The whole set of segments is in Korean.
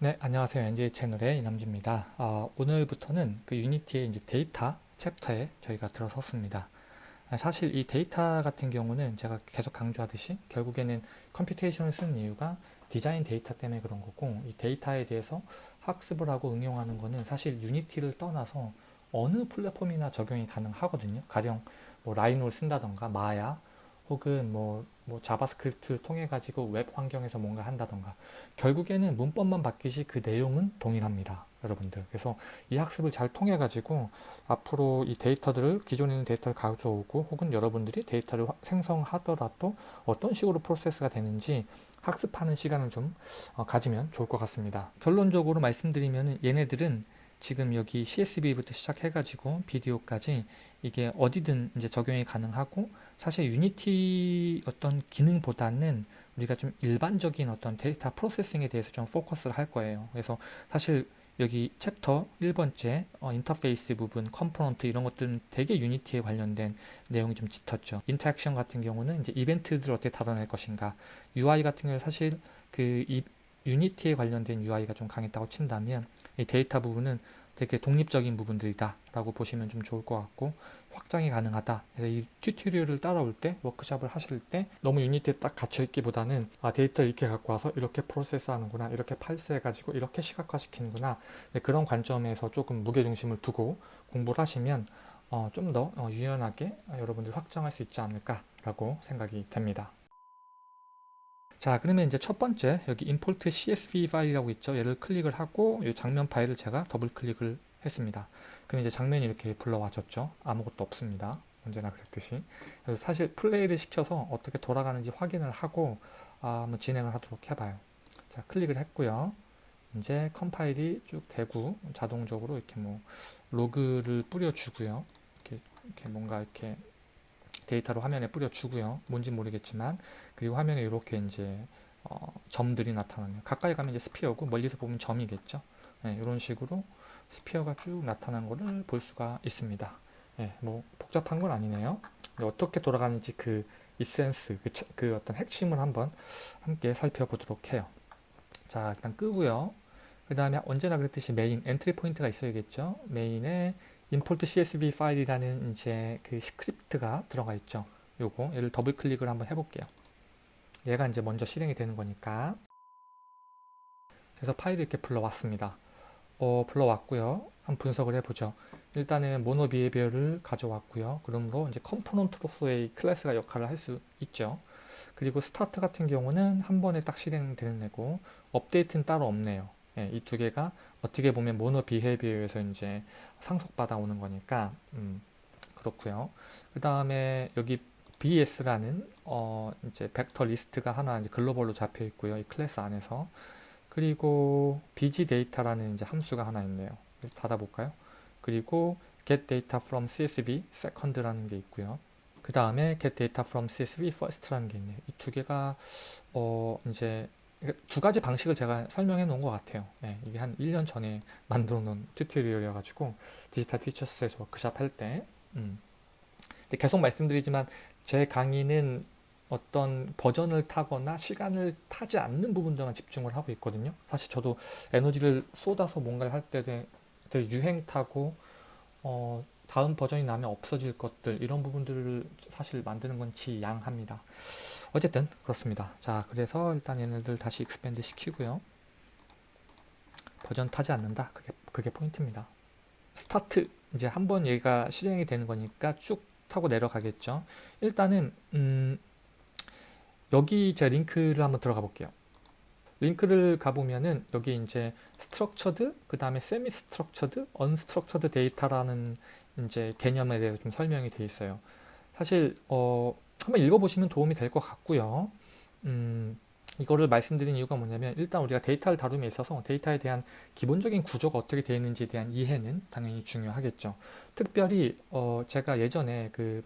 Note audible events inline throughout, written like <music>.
네, 안녕하세요. NJ 채널의 이남주입니다. 어, 오늘부터는 그 유니티의 이제 데이터 챕터에 저희가 들어섰습니다. 아, 사실 이 데이터 같은 경우는 제가 계속 강조하듯이 결국에는 computation을 쓰는 이유가 디자인 데이터 때문에 그런 거고 이 데이터에 대해서 학습을 하고 응용하는 거는 사실 유니티를 떠나서 어느 플랫폼이나 적용이 가능하거든요. 가령 뭐 라이노를 쓴다던가 마야 혹은 뭐, 뭐 자바스크립트를 통해 가지고 웹 환경에서 뭔가 한다던가 결국에는 문법만 바뀌지 그 내용은 동일합니다 여러분들. 그래서 이 학습을 잘 통해 가지고 앞으로 이 데이터들을 기존에 있는 데이터를 가져오고 혹은 여러분들이 데이터를 생성하더라도 어떤 식으로 프로세스가 되는지 학습하는 시간을 좀 어, 가지면 좋을 것 같습니다. 결론적으로 말씀드리면 얘네들은 지금 여기 CSV부터 시작해가지고 비디오까지 이게 어디든 이제 적용이 가능하고 사실 유니티 어떤 기능보다는 우리가 좀 일반적인 어떤 data processing에 대해서 좀 포커스를 할 거예요. 그래서 사실 여기 챕터 1번째 어, 인터페이스 부분, component 이런 것들은 되게 유니티에 관련된 내용이 좀 짙었죠. interaction 같은 경우는 이제 이벤트들을 어떻게 다뤄낼 것인가. UI 같은 경우는 사실 그 이, 유니티에 관련된 UI가 좀 강했다고 친다면 이 데이터 부분은 되게 독립적인 부분들이다 라고 보시면 좀 좋을 것 같고 확장이 가능하다. 그래서 이 tutorial을 따라올 때 워크샵을 하실 때 너무 유니티에 딱 갇혀 있기보다는 아 데이터 이렇게 갖고 와서 이렇게 프로세스 하는구나 이렇게 parse 해 가지고 이렇게 시각화 시키는구나. 네, 그런 관점에서 조금 무게중심을 두고 공부를 하시면 어, 좀더 어, 유연하게 여러분들 확장할 수 있지 않을까 라고 생각이 됩니다 자 그러면 이제 첫 번째 여기 import csv 파일이라고 있죠? 얘를 클릭을 하고 이 장면 파일을 제가 더블 클릭을 했습니다. 그럼 이제 장면이 이렇게 불러와졌죠? 아무것도 없습니다. 언제나 그랬듯이. 그래서 사실 플레이를 시켜서 어떻게 돌아가는지 확인을 하고 아, 한번 진행을 하도록 해봐요. 자 클릭을 했고요. 이제 컴파일이 쭉 되고 자동적으로 이렇게 뭐 로그를 뿌려주고요. 이렇게, 이렇게 뭔가 이렇게 데이터로 화면에 뿌려주고요. 뭔지 모르겠지만 그리고 화면에 이렇게 이제 어, 점들이 나타나네요. 가까이 가면 이제 sphere고 멀리서 보면 점이겠죠. 네, 이런 식으로 sphere가 쭉 나타난 것을 볼 수가 있습니다. 네, 뭐 복잡한 건 아니네요. 어떻게 돌아가는지 그 이센스, 그, 그 어떤 핵심을 한번 함께 살펴보도록 해요. 자 일단 끄고요. 그 다음에 언제나 그랬듯이 main entry point가 있어야겠죠. main에 import csv 파일이라는 이제 그 스크립트가 들어가 있죠. 요거 얘를 더블 클릭을 한번 해볼게요. 얘가 이제 먼저 실행이 되는 거니까 그래서 파일을 이렇게 불러왔습니다. 어, 불러왔고요. 한번 분석을 해보죠. 일단은 MonoBehaviour를 가져왔고요. 그러므로 이제 컴포넌트로서의 클래스가 역할을 할 수 있죠. 그리고 Start 같은 경우는 한 번에 딱 실행되는 애고 Update는 따로 없네요. 예, 이 두 개가 어떻게 보면 MonoBehaviour에서 이제 상속받아 오는 거니까 음, 그렇고요. 그 다음에 여기 BS라는 어 이제 벡터 리스트가 하나 이제 글로벌로 잡혀 있고요. 이 클래스 안에서 그리고 bg data라는 이제 함수가 하나 있네요. 닫아볼까요? 그리고 get data from csv second라는 게 있고요. 그 다음에 get data from csv first라는 게 있네요. 이 두 개가 어 이제 두 가지 방식을 제가 설명해 놓은 것 같아요. 네, 이게 한 1년 전에 <laughs> 만들어 놓은 튜토리얼이어가지고 디지털 티처스에서 워크샵 할 때. 음. 계속 말씀드리지만 제 강의는 어떤 버전을 타거나 시간을 타지 않는 부분들만 집중을 하고 있거든요. 사실 저도 에너지를 쏟아서 뭔가를 할 때 유행 타고 어, 다음 버전이 나면 없어질 것들 이런 부분들을 사실 만드는 건 지양합니다. 어쨌든 그렇습니다. 자 그래서 일단 얘네들 다시 expand 시키고요. 버전 타지 않는다. 그게, 그게 포인트입니다. Start 이제 한번 얘가 실행이 되는 거니까 쭉 타고 내려가겠죠. 일단은 음, 여기 제 링크를 한번 들어가 볼게요. 링크를 가보면은 여기 이제 structured 그 다음에 semi-structured unstructured data라는 이제 개념에 대해서 좀 설명이 되어 있어요. 사실 어, 한번 읽어보시면 도움이 될 것 같고요. 음, 이거를 말씀드린 이유가 뭐냐면 일단 우리가 데이터를 다룸에 있어서 데이터에 대한 기본적인 구조가 어떻게 되어 있는지에 대한 이해는 당연히 중요하겠죠. 특별히 어, 제가 예전에 그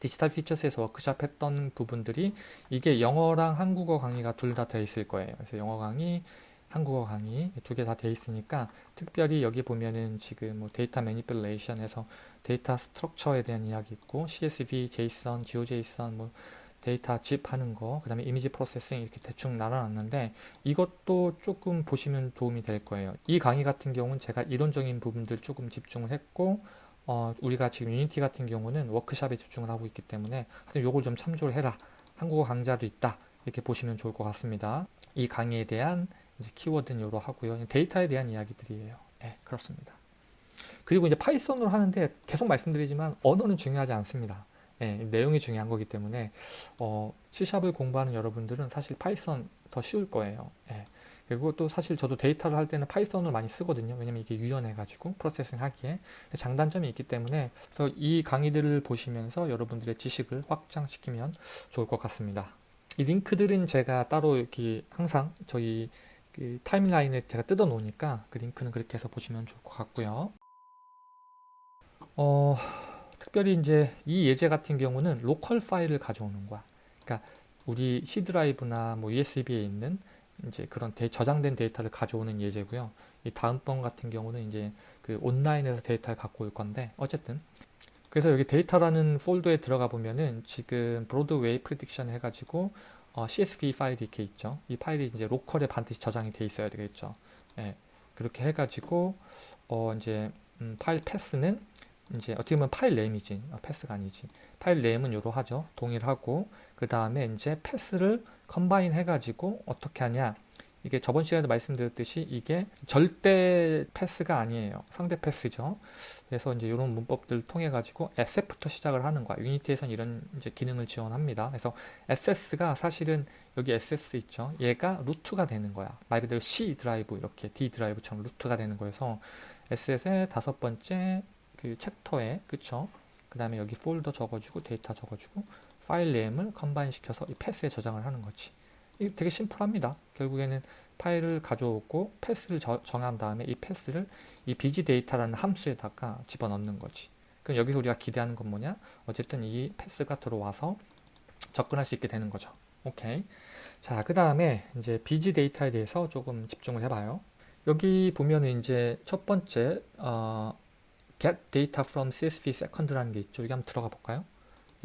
Digital Futures에서 워크샵 했던 부분들이 이게 영어랑 한국어 강의가 둘 다 되어 있을 거예요. 그래서 영어 강의, 한국어 강의 두 개 다 되어 있으니까 특별히 여기 보면은 지금 뭐 data manipulation에서 data structure에 대한 이야기 있고 CSV, JSON, GeoJSON 뭐 데이터 zip 하는 거, 그 다음에 image processing 이렇게 대충 나눠놨는데 이것도 조금 보시면 도움이 될 거예요. 이 강의 같은 경우는 제가 이론적인 부분들 조금 집중을 했고 어, 우리가 지금 Unity 같은 경우는 워크샵에 집중을 하고 있기 때문에 하여튼 요걸 좀 참조를 해라. 한국어 강좌도 있다. 이렇게 보시면 좋을 것 같습니다. 이 강의에 대한 이제 키워드는 요로 하고요. 데이터에 대한 이야기들이에요. 네, 그렇습니다. 그리고 이제 Python으로 하는데 계속 말씀드리지만 언어는 중요하지 않습니다. 예, 내용이 중요한 거기 때문에 어, C샵을 공부하는 여러분들은 사실 Python 더 쉬울 거예요. 예. 그리고 또 사실 저도 데이터를 할 때는 Python을 많이 쓰거든요. 왜냐면 이게 유연해가지고 processing 하기에 장단점이 있기 때문에 그래서 이 강의들을 보시면서 여러분들의 지식을 확장시키면 좋을 것 같습니다. 이 링크들은 제가 따로 이렇게 항상 저희 그 타임라인을 제가 뜯어 놓으니까 그 링크는 그렇게 해서 보시면 좋을 것 같고요. 어, 특별히 이제 이 예제 같은 경우는 local 파일을 가져오는 거야. 그러니까 우리 C 드라이브나 뭐 USB에 있는 이제 그런 데, 저장된 데이터를 가져오는 예제고요. 이 다음번 같은 경우는 이제 그 온라인에서 데이터를 갖고 올 건데 어쨌든 그래서 여기 데이터라는 폴더에 들어가 보면은 지금 Broadway prediction 해가지고 어, CSV 파일이 이렇게 있죠. 이 파일이 이제 local에 반드시 저장이 돼 있어야 되겠죠. 예, 그렇게 해가지고 어, 이제 음, file path는 이제 어떻게 보면 file name이지. 아, path가 아니지. file name은 요로 하죠. 동일하고 그 다음에 이제 path를 combine 해가지고 어떻게 하냐. 이게 저번 시간에도 말씀드렸듯이 이게 절대 path가 아니에요. 상대 path죠. 그래서 이제 이런 문법들 통해 가지고 Assets부터 시작을 하는 거야. Unity에서는 이런 이제 기능을 지원합니다. 그래서 Assets가 사실은 여기 Assets 있죠. 얘가 root가 되는 거야. 말 그대로 C 드라이브 이렇게 D 드라이브처럼 root가 되는 거여서 Assets의 다섯 번째 그 챕터에 그쵸? 그 다음에 여기 폴더 적어주고 데이터 적어주고 file name을 combine 시켜서 이 패스에 저장을 하는 거지. 이게 되게 simple합니다. 결국에는 파일을 가져오고 path를 저, 정한 다음에 이 path를 이 bg data라는 함수에다가 집어넣는 거지. 그럼 여기서 우리가 기대하는 건 뭐냐? 어쨌든 이 path가 들어와서 접근할 수 있게 되는 거죠. 오케이. 자 그 다음에 이제 bg data에 대해서 조금 집중을 해봐요. 여기 보면은 이제 첫 번째 어, get data from CSV second라는 게 있죠. 여기 한번 들어가 볼까요?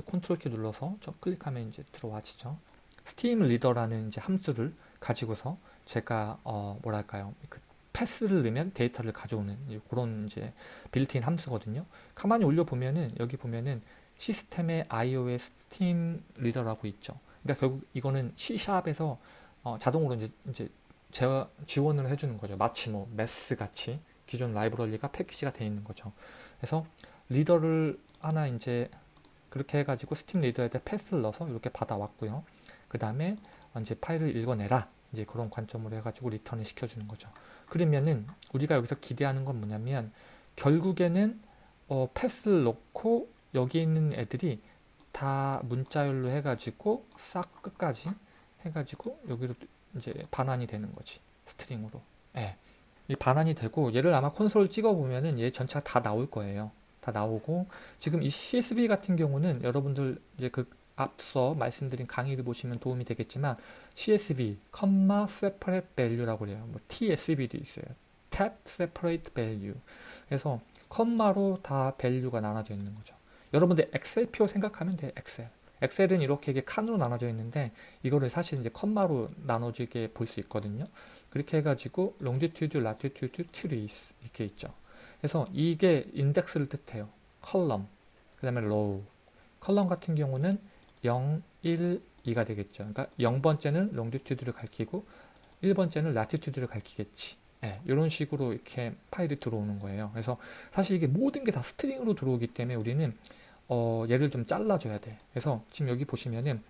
컨트롤 키 눌러서 저 클릭하면 이제 들어와지죠. StreamReader라는 이제 함수를 가지고서 제가 어 뭐랄까요? 그 path를 넣으면 데이터를 가져오는 그런 이제 빌트인 함수거든요. 가만히 올려 보면은 여기 보면은 시스템의 iOS 스팀 리더라고 있죠. 그러니까 결국 이거는 C#에서 어 자동으로 이제 이제 지원을 해주는 거죠. 마치 뭐 Math 같이 기존 라이브러리가 패키지가 되어 있는 거죠. 그래서 reader를 하나 이제 그렇게 해가지고 StreamReader에다 path를 넣어서 이렇게 받아왔고요. 그 다음에 이제 파일을 읽어내라. 이제 그런 관점으로 해가지고 return을 시켜주는 거죠. 그러면은 우리가 여기서 기대하는 건 뭐냐면 결국에는 어, path를 넣고 여기 있는 애들이 다 문자열로 해가지고 싹 끝까지 해가지고 여기로 이제 반환이 되는 거지 string으로. 예. 이 반환이 되고 얘를 아마 console을 찍어 보면은 얘 전체가 다 나올 거예요. 다 나오고 지금 이 CSV 같은 경우는 여러분들 이제 그 앞서 말씀드린 강의를 보시면 도움이 되겠지만 CSV, 컴마 separate value라고 그래요. 뭐 TSV도 있어요. tab separate value. 그래서 컴마로 다 value가 나눠져 있는 거죠. 여러분들 엑셀표 생각하면 돼. 엑셀. 엑셀은 이렇게 이게 칸으로 나눠져 있는데 이거를 사실 이제 컴마로 나눠지게 볼 수 있거든요. 그렇게 해가지고 longitude, latitude, trace 이렇게 있죠. 그래서 이게 인덱스를 뜻해요. column, 그 다음에 row. column 같은 경우는 0, 1, 2가 되겠죠. 그러니까 0번째는 longitude를 가리키고 1번째는 latitude를 가리키겠지. 네, 이런 식으로 이렇게 파일이 들어오는 거예요. 그래서 사실 이게 모든 게 다 string으로 들어오기 때문에 우리는 어, 얘를 좀 잘라줘야 돼. 그래서 지금 여기 보시면은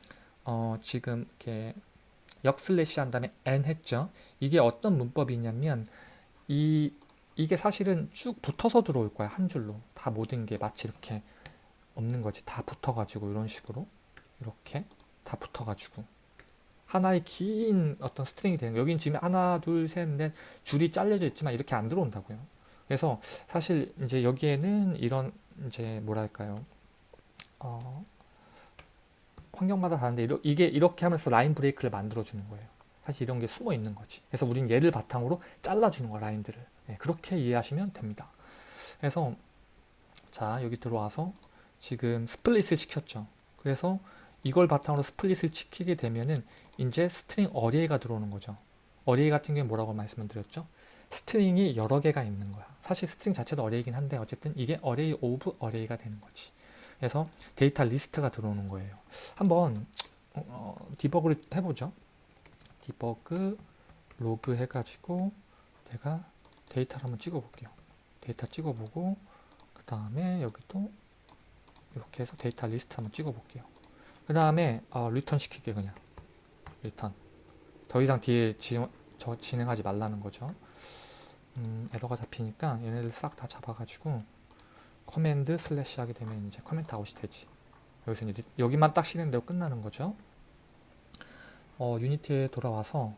어, 지금 이렇게 역슬래시 한 다음에 n 했죠. 이게 어떤 문법이냐면 이 이게 사실은 쭉 붙어서 들어올 거야 한 줄로. 다 모든 게 마치 이렇게 없는 거지. 다 붙어가지고 이런 식으로 이렇게 다 붙어가지고. 하나의 긴 어떤 string이 되는 거. 여긴 지금 하나 둘셋넷 줄이 잘려져 있지만 이렇게 안 들어온다고요. 그래서 사실 이제 여기에는 이런 이제 뭐랄까요 어 환경마다 다른데 이게 이렇게 하면서 line break를 만들어 주는 거예요 사실 이런 게 숨어 있는 거지 그래서 우린 얘를 바탕으로 잘라주는 거야 라인들을 네, 그렇게 이해하시면 됩니다 그래서 자 여기 들어와서 지금 split을 시켰죠 그래서 이걸 바탕으로 split을 시키게 되면은 이제 string array가 들어오는 거죠. array 같은 경우에 뭐라고 말씀을 드렸죠? string이 여러 개가 있는 거야. 사실 string 자체도 array긴 한데 어쨌든 이게 array of array가 되는 거지. 그래서 데이터 리스트가 들어오는 거예요. 한번 어, debug를 해보죠. debug log 해가지고 내가 데이터를 한번 찍어볼게요. 데이터 찍어보고 그 다음에 여기도 이렇게 해서 데이터 리스트 한번 찍어볼게요. 그 다음에 어, return 시킬게 그냥 return 더 이상 뒤에 지, 저 진행하지 말라는 거죠. 음, 에러가 잡히니까 얘네들 싹다 잡아가지고 command slash 하게 되면 이제 comment out이 되지. 여기서 이제 여기만 딱 실행 되고 끝나는 거죠. 어, 유니티에 돌아와서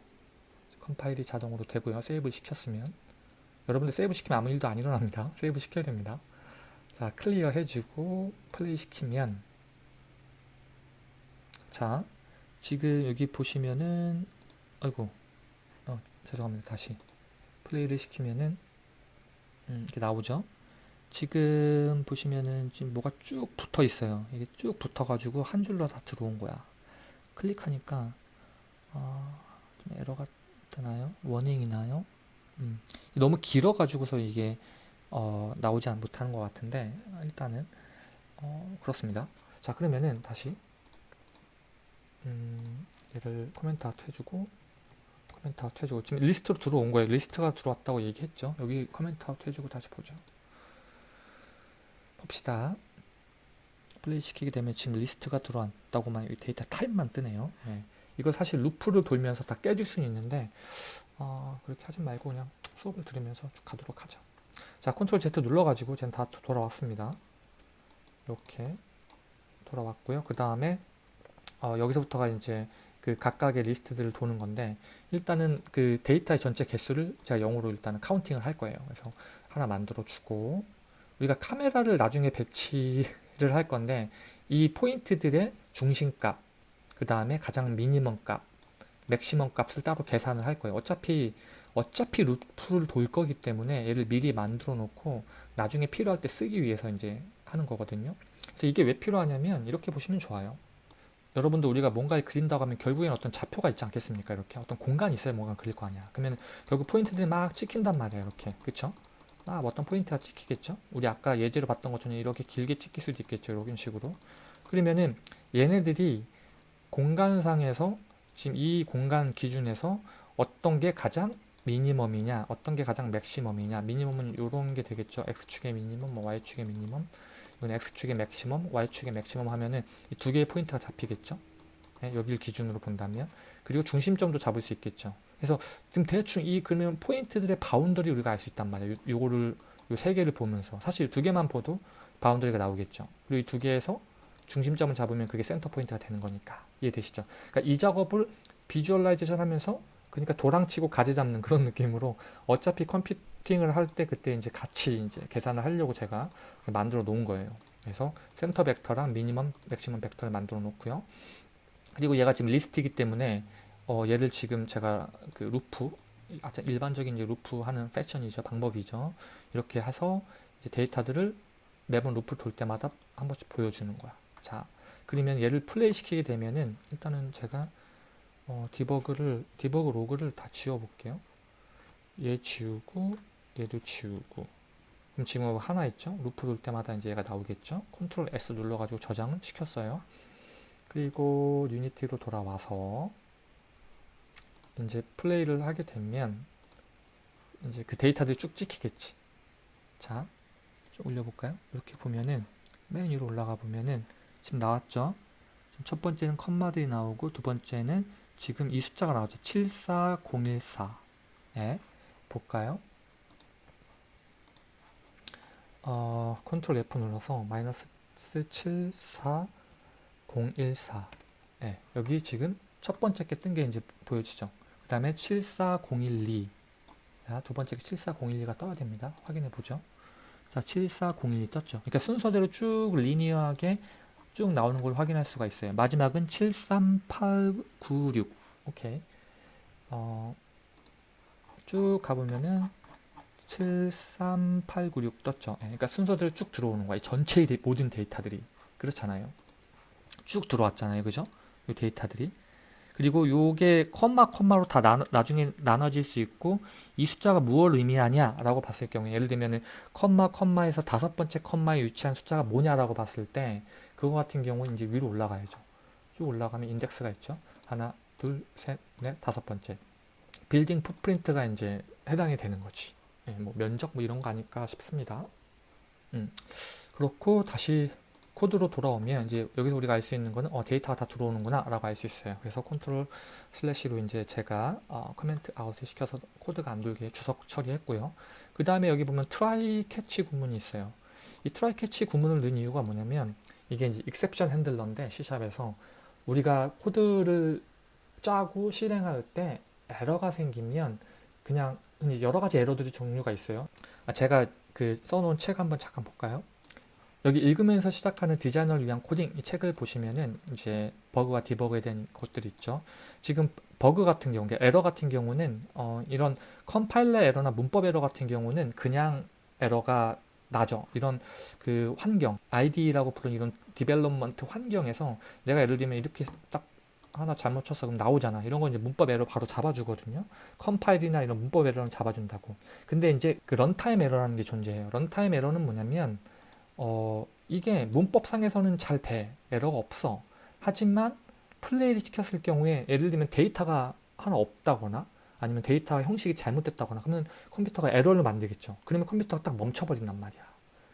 컴파일이 자동으로 되고요. save 시켰으면 여러분들 save 시키면 아무 일도 안 일어납니다. <laughs> save 시켜야 됩니다. 자, clear 해주고 플레이 시키면 자, 지금 여기 보시면은 아이고 어, 죄송합니다. 다시 플레이를 시키면은 음, 이렇게 나오죠. 지금 보시면은 지금 뭐가 쭉 붙어 있어요. 이게 쭉 붙어 가지고 한 줄로 다 들어온 거야. 클릭하니까 어, 좀 에러가 되나요? 워닝이 나요? 음, 너무 길어 가지고서 이게 어, 나오지 못하는 것 같은데 일단은 어, 그렇습니다. 자 그러면은 다시 음, 얘를 comment out 해주고 comment out 해주고 지금 리스트로 들어온 거예요. 리스트가 들어왔다고 얘기했죠. 여기 comment out 해주고 다시 보죠. 봅시다. 플레이 시키게 되면 지금 리스트가 들어왔다고만 데이터 타입만 뜨네요. 네. 이거 사실 루프를 돌면서 다 깨질 수는 있는데 어, 그렇게 하지 말고 그냥 수업을 들으면서 쭉 가도록 하죠. 자, control Z 눌러가지고 지금 다 돌아왔습니다. 이렇게 돌아왔고요. 그 다음에 어, 여기서부터가 이제 그 각각의 리스트들을 도는 건데 일단은 그 데이터의 전체 개수를 제가 0으로 일단은 counting을 할 거예요. 그래서 하나 만들어 주고 우리가 카메라를 나중에 배치를 할 건데 이 포인트들의 중심값 그 다음에 가장 minimum 값 maximum 값을 따로 계산을 할 거예요. 어차피 어차피 루프를 돌 거기 때문에 얘를 미리 만들어 놓고 나중에 필요할 때 쓰기 위해서 이제 하는 거거든요. 그래서 이게 왜 필요하냐면 이렇게 보시면 좋아요. 여러분도 우리가 뭔가를 그린다고 하면 결국엔 어떤 좌표가 있지 않겠습니까? 이렇게 어떤 공간이 있어야 뭔가 그릴 거 아니야. 그러면 결국 포인트들이 막 찍힌단 말이야. 이렇게 그쵸? 막 어떤 포인트가 찍히겠죠? 우리 아까 예제로 봤던 것처럼 이렇게 길게 찍힐 수도 있겠죠. 이런 식으로. 그러면은 얘네들이 공간상에서 지금 이 공간 기준에서 어떤 게 가장 minimum이냐 어떤 게 가장 maximum이냐 minimum은 이런 게 되겠죠 x축의 minimum 뭐 y축의 minimum 이건 x축의 maximum y축의 maximum 하면은 이 두 개의 포인트가 잡히겠죠 네, 여기를 기준으로 본다면 그리고 중심점도 잡을 수 있겠죠 그래서 지금 대충 이 그러면 포인트들의 boundary 우리가 알 수 있단 말이에요. 요, 거를 요 세 개를 보면서. 사실 두 개만 봐도 boundary가 나오겠죠. 그리고 이 두 개에서 중심점을 잡으면 그게 center point가 되는 거니까. 이해되시죠? 그러니까 이 작업을 visualization 하면서 그러니까 도랑치고 가재 잡는 그런 느낌으로 어차피 computing을 할 때 그때 이제 같이 이제 계산을 하려고 제가 만들어 놓은 거예요. 그래서 center vector랑 minimum, maximum vector를 만들어 놓고요. 그리고 얘가 지금 리스트이기 때문에 어, 얘를 지금 제가 그 루프 아주 일반적인 이제 루프 하는 fashion이죠 방법이죠 이렇게 해서 이제 데이터들을 매번 루프 돌 때마다 한 번씩 보여주는 거야 자 그러면 얘를 플레이 시키게 되면은 일단은 제가 어, debug를 debug log를 다 지워 볼게요. 얘 지우고 얘도 지우고 그럼 지금 하나 있죠? 루프 돌 때마다 이제 얘가 나오겠죠? control S 눌러 가지고 저장을 시켰어요. 그리고 유니티로 돌아와서 이제 플레이를 하게 되면 이제 그 데이터들이 쭉 찍히겠지. 자, 좀 올려볼까요? 이렇게 보면은 맨 위로 올라가 보면은 지금 나왔죠? 첫 번째는 컴마들이 나오고 두 번째는 지금 이 숫자가 나오죠. 74014. 예, 볼까요? 어, 컨트롤 F 눌러서 마이너스 74014. 예, 여기 지금 첫 번째 게 뜬 게 이제 보여지죠. 그 다음에 74012. 자, 두 번째 게 74012가 떠야 됩니다. 확인해 보죠. 자, 74012 떴죠. 그러니까 순서대로 쭉 리니어하게 쭉 나오는 걸 확인할 수가 있어요. 마지막은 73896. 오케이. 어, 쭉 가보면은 73896 떴죠. 예, 그러니까 순서대로 쭉 들어오는 거예요. 전체의 데, 모든 데이터들이. 그렇잖아요. 쭉 들어왔잖아요. 그죠? 이 데이터들이. 그리고 요게 콤마 콤마로 다 나, 나중에 나눠질 수 있고 이 숫자가 무엇을 의미하냐 라고 봤을 경우에 예를 들면은 콤마 콤마에서 다섯 번째 콤마에 위치한 숫자가 뭐냐라고 봤을 때 그거 같은 경우는 이제 위로 올라가야죠. 쭉 올라가면 인덱스가 있죠. 하나, 둘, 셋, 넷, 다섯 번째. building footprint가 이제 해당이 되는 거지. 예, 뭐 면적 뭐 이런 거 아닐까 싶습니다. 음. 그렇고 다시 코드로 돌아오면 이제 여기서 우리가 알 수 있는 거는 어, 데이터가 다 들어오는구나 라고 알 수 있어요. 그래서 컨트롤 슬래시로 이제 제가 어, comment out을 시켜서 코드가 안 돌게 주석 처리했고요. 그 다음에 여기 보면 try catch 구문이 있어요. 이 try catch 구문을 넣은 이유가 뭐냐면 이게 이제 exception handler인데 C샵에서 우리가 코드를 짜고 실행할 때 에러가 생기면 그냥 여러 가지 에러들이 종류가 있어요. 아, 제가 그 써놓은 책 한번 잠깐 볼까요? 여기 읽으면서 시작하는 디자이너를 위한 코딩 이 책을 보시면은 이제 버그와 디버그에 대한 것들이 있죠. 지금 버그 같은 경우, 에러 같은 경우는 어, 이런 컴파일러 에러나 문법 에러 같은 경우는 그냥 에러가 나죠. 이런 그 환경, IDE라고 부르는 이런 development 환경에서 내가 예를 들면 이렇게 딱 하나 잘못 쳤어 그럼 나오잖아. 이런 건 이제 문법 에러 바로 잡아주거든요. 컴파일이나 이런 문법 에러는 잡아준다고. 근데 이제 그 runtime 에러라는 게 존재해요. runtime 에러는 뭐냐면 어, 이게 문법상에서는 잘 돼. 에러가 없어. 하지만 플레이를 시켰을 경우에 예를 들면 데이터가 하나 없다거나 아니면 데이터 형식이 잘못됐다거나 그러면 컴퓨터가 에러를 만들겠죠. 그러면 컴퓨터가 딱 멈춰버린단 말이야.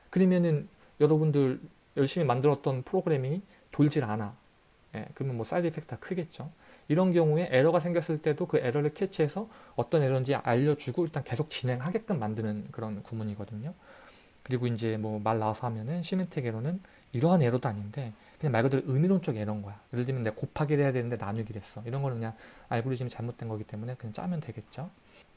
그러면은 여러분들 열심히 만들었던 프로그램이 돌질 않아. 예, 그러면 뭐 side effect가 크겠죠. 이런 경우에 에러가 생겼을 때도 그 에러를 캐치해서 어떤 에러인지 알려주고 일단 계속 진행하게끔 만드는 그런 구문이거든요. 그리고 이제 뭐 말 나와서 하면은 semantic 에러는 이러한 에러도 아닌데 그냥 말 그대로 의미론적 에러인 거야. 예를 들면 내가 곱하기를 해야 되는데 나누기를 했어. 이런 거는 그냥 알고리즘이 잘못된 거기 때문에 그냥 짜면 되겠죠.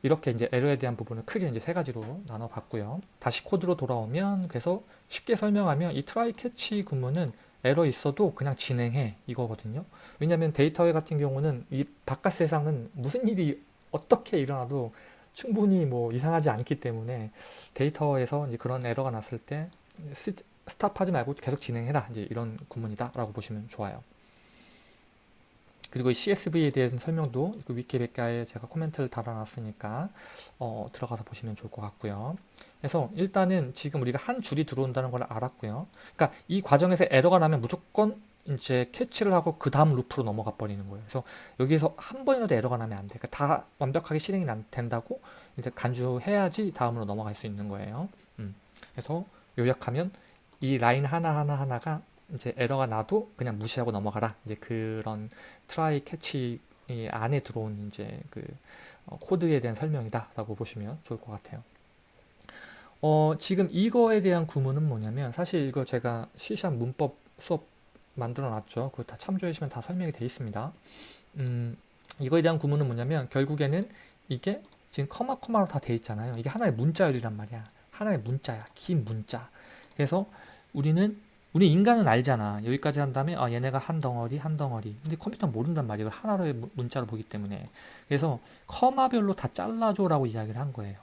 이렇게 이제 에러에 대한 부분을 크게 이제 세 가지로 나눠 봤고요. 다시 코드로 돌아오면 그래서 쉽게 설명하면 이 try catch 구문은 에러 있어도 그냥 진행해 이거거든요. 왜냐하면 데이터 같은 경우는 이 바깥 세상은 무슨 일이 어떻게 일어나도 충분히 뭐 이상하지 않기 때문에 데이터에서 이제 그런 에러가 났을 때 stop하지 말고 계속 진행해라 이제 이런 구문이다 라고 보시면 좋아요. 그리고 CSV에 대한 설명도 그 위키백과에 제가 코멘트를 달아놨으니까 어, 들어가서 보시면 좋을 것 같고요. 그래서 일단은 지금 우리가 한 줄이 들어온다는 걸 알았고요. 그러니까 이 과정에서 에러가 나면 무조건 이제 캐치를 하고 그 다음 루프로 넘어가 버리는 거예요. 그래서 여기서 한 번이라도 에러가 나면 안 돼. 그러니까 다 완벽하게 실행이 된다고 이제 간주해야지 다음으로 넘어갈 수 있는 거예요. 음. 그래서 요약하면 이 라인 하나 하나 하나가 이제 에러가 나도 그냥 무시하고 넘어가라. 이제 그런 try catch 안에 들어온 이제 그 어, 코드에 대한 설명이다라고 보시면 좋을 것 같아요. 어, 지금 이거에 대한 구문은 뭐냐면 사실 이거 제가 C샵 문법 수업 만들어 놨죠. 그거 다 참조해 주시면 다 설명이 되어 있습니다. 음, 이거에 대한 구문은 뭐냐면 결국에는 이게 지금 커마 커마로 다 돼 있잖아요. 이게 하나의 문자열이란 말이야. 하나의 문자야. 긴 문자. 그래서 우리는 우리 인간은 알잖아. 여기까지 한 다음에 아 얘네가 한 덩어리 한 덩어리. 근데 컴퓨터는 모른단 말이에요. 하나의 문자로 보기 때문에. 그래서 커마별로 다 잘라줘라고 이야기를 한 거예요.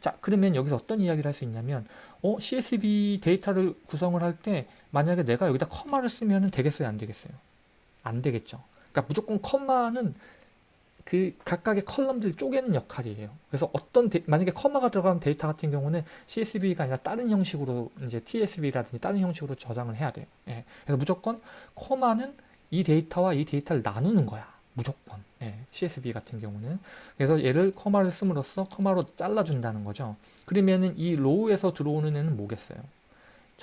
자, 그러면 여기서 어떤 이야기를 할 수 있냐면, 어, CSV 데이터를 구성을 할 때, 만약에 내가 여기다 커마를 쓰면 되겠어요? 안 되겠어요? 안 되겠죠. 그러니까 무조건 커마는 그 각각의 column들 쪼개는 역할이에요. 그래서 어떤 데, 만약에 커마가 들어가는 데이터 같은 경우는 CSV가 아니라 다른 형식으로 이제 TSV라든지 다른 형식으로 저장을 해야 돼요. 예. 그래서 무조건 커마는 이 데이터와 이 데이터를 나누는 거야. 무조건. 예, CSV 같은 경우는. 그래서 얘를 커마를 씀으로써 커마로 잘라준다는 거죠. 그러면은 이 row에서 들어오는 애는 뭐겠어요?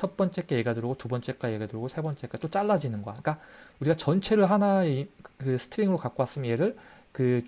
첫 번째 게 얘가 들어오고 두 번째가 얘가 들어오고 세 번째가 또 잘라지는 거야. 그러니까 우리가 전체를 하나의 그 string으로 갖고 왔으면 얘를 그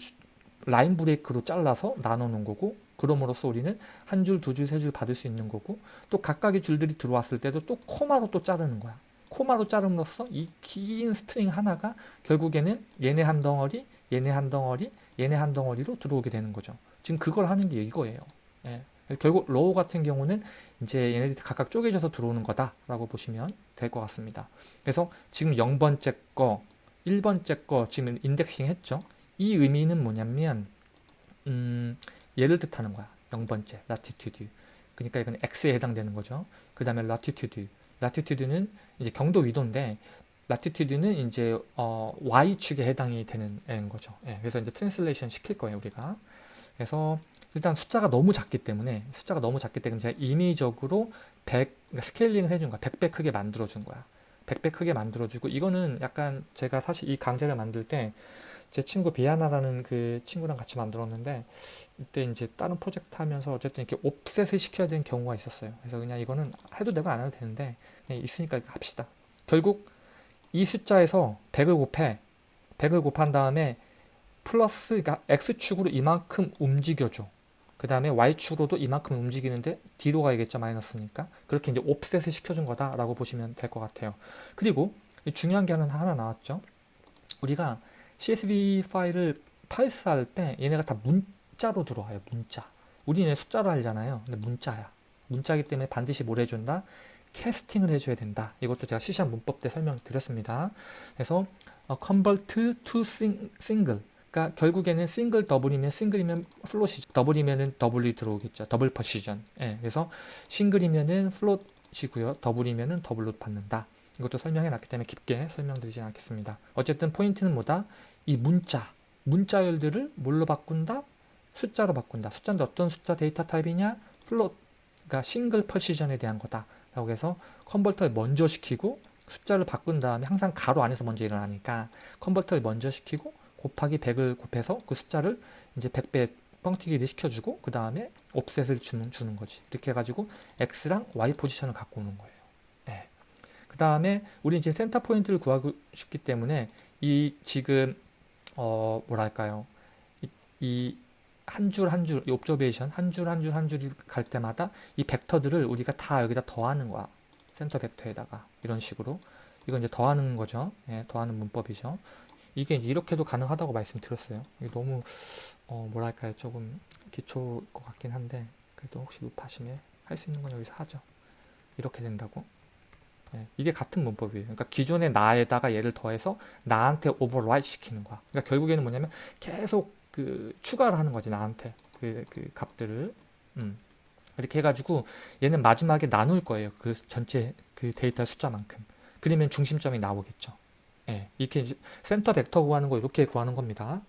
line break로 잘라서 놓은 거고 그럼으로써 우리는 한 줄, 두 줄, 세 줄 받을 수 있는 거고 또 각각의 줄들이 들어왔을 때도 또 콤마로 또 자르는 거야. 콤마로 자름으로써 이 긴 string 하나가 결국에는 얘네 한 덩어리, 얘네 한 덩어리, 얘네 한 덩어리로 들어오게 되는 거죠. 지금 그걸 하는 게 이거예요. 예. 결국 row 같은 경우는 이제 얘네들이 각각 쪼개져서 들어오는 거다라고 보시면 될 것 같습니다. 그래서 지금 0번째 거, 1번째 거 지금 indexing 했죠. 이 의미는 뭐냐면 음, 얘를 뜻하는 거야. 0번째, latitude. 그러니까 이건 x에 해당되는 거죠. 그 다음에 latitude. latitude는 이제 경도 위도인데 latitude는 이제 어, y축에 해당이 되는 애인 거죠. 예, 그래서 이제 translation 시킬 거예요, 우리가. 그래서 일단 숫자가 너무 작기 때문에 숫자가 너무 작기 때문에 제가 임의적으로 100 그러니까 scaling을 해준 거야. 100배 크게 만들어 준 거야. 100배 크게 만들어 주고 이거는 약간 제가 사실 이 강좌를 만들 때 제 친구 비아나라는 그 친구랑 같이 만들었는데 이때 이제 다른 프로젝트 하면서 어쨌든 이렇게 옵셋을 시켜야 되는 경우가 있었어요. 그래서 그냥 이거는 해도 되고 안 해도 되는데 있으니까 합시다. 결국 이 숫자에서 100을 곱해 100을 곱한 다음에 플러스 그러니까 x축으로 이만큼 움직여줘. 그 다음에 y축으로도 이만큼 움직이는데 뒤로 가야겠죠 마이너스니까 그렇게 이제 옵셋을 시켜준 거다라고 보시면 될 것 같아요. 그리고 중요한 게 하나, 하나 나왔죠. 우리가 CSV 파일을 parse할 때 얘네가 다 문자로 들어와요. 문자. 우리는 숫자로 알잖아요. 근데 문자야. 문자기 때문에 반드시 뭘 해준다? 캐스팅을 해줘야 된다. 이것도 제가 시시한 문법 때 설명드렸습니다. 그래서 어, convert to single 그러니까 결국에는 싱글 더블이면 싱글이면 플롯이죠. 더블이면은 더블이 들어오겠죠. 더블 퍼시전. 예, 그래서 싱글이면은 플롯이고요. 더블이면은 더블로 받는다. 이것도 설명해 놨기 때문에 깊게 설명드리지 않겠습니다. 어쨌든 포인트는 뭐다? 이 문자, 문자열들을 뭘로 바꾼다? 숫자로 바꾼다. 숫자인데 어떤 숫자 데이터 타입이냐? float, 그러니까 single precision에 대한 거다. 라고 해서 convert에 먼저 시키고 숫자를 바꾼 다음에 항상 괄호 안에서 먼저 일어나니까 convert에 먼저 시키고 곱하기 100을 곱해서 그 숫자를 이제 100배 뻥튀기를 시켜주고 그 다음에 offset을 주는, 주는 거지. 이렇게 해가지고 X랑 Y 포지션을 갖고 오는 거예요. 네. 그 다음에 우리 이제 센터 포인트를 구하고 싶기 때문에 이 지금 어 뭐랄까요 이 한 줄 한 줄 이 observation 한 줄 한 줄 한 줄이 갈 때마다 이 벡터들을 우리가 다 여기다 더하는 거야 센터 벡터에다가 이런 식으로 이건 이제 더하는 거죠 예, 더하는 문법이죠 이게 이렇게도 가능하다고 말씀드렸어요 너무 어 뭐랄까요 조금 기초일 것 같긴 한데 그래도 혹시 눕하시면 할수 있는 건 여기서 하죠 이렇게 된다고 네, 이게 같은 문법이에요. 그러니까 기존의 나에다가 얘를 더해서 나한테 오버라이트 시키는 거야. 그러니까 결국에는 뭐냐면 계속 그 추가를 하는 거지 나한테 그, 그 값들을 음. 이렇게 해가지고 얘는 마지막에 나눌 거예요. 그 전체 그 데이터 숫자만큼. 그러면 중심점이 나오겠죠. 예, 이렇게 센터 벡터 구하는 거 이렇게 구하는 겁니다.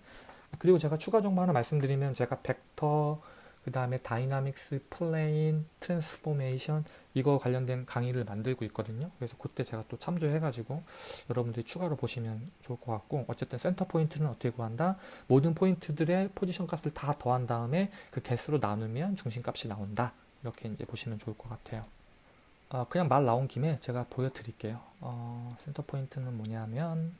그리고 제가 추가 정보 하나 말씀드리면 제가 벡터 그 다음에 dynamics, plane, transformation 이거 관련된 강의를 만들고 있거든요. 그래서 그때 제가 또 참조해가지고 여러분들이 추가로 보시면 좋을 것 같고 어쨌든 센터 포인트는 어떻게 구한다? 모든 포인트들의 포지션 값을 다 더한 다음에 그 개수로 나누면 중심값이 나온다. 이렇게 이제 보시면 좋을 것 같아요. 어, 그냥 말 나온 김에 제가 보여드릴게요. 어, 센터 포인트는 뭐냐면